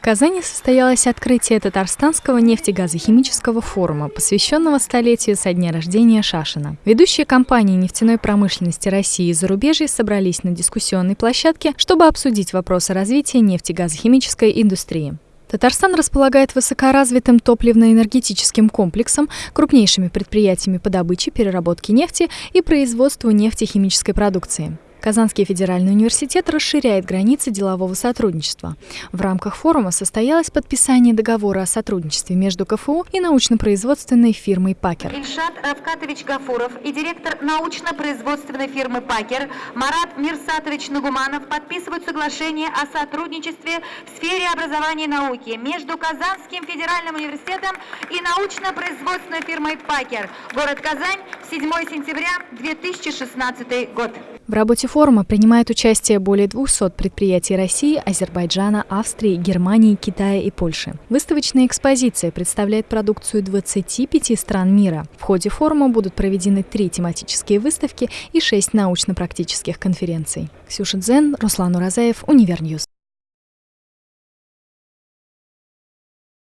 Казани состоялось открытие Татарстанского нефтегазохимического форума, посвященного столетию со дня рождения Шашина. Ведущие компании нефтяной промышленности России и зарубежья собрались на дискуссионной площадке, чтобы обсудить вопросы развития нефтегазохимической индустрии. Татарстан располагает высокоразвитым топливно-энергетическим комплексом, крупнейшими предприятиями по добыче, переработке нефти и производству нефтехимической продукции. Казанский федеральный университет расширяет границы делового сотрудничества. В рамках форума состоялось подписание договора о сотрудничестве между КФУ и научно-производственной фирмой «Пакер». Ильшат Равкатович Гафуров и директор научно-производственной фирмы «Пакер» Марат Мирсатович Нагуманов подписывают соглашение о сотрудничестве в сфере образования и науки между Казанским федеральным университетом и научно-производственной фирмой «Пакер», город Казань, 7 сентября 2016 год. В работе форума принимают участие более 200 предприятий России, Азербайджана, Австрии, Германии, Китая и Польши. Выставочная экспозиция представляет продукцию 25 стран мира. В ходе форума будут проведены три тематические выставки и шесть научно-практических конференций. Ксюша Дзен, Руслан Уразаев, Univer News.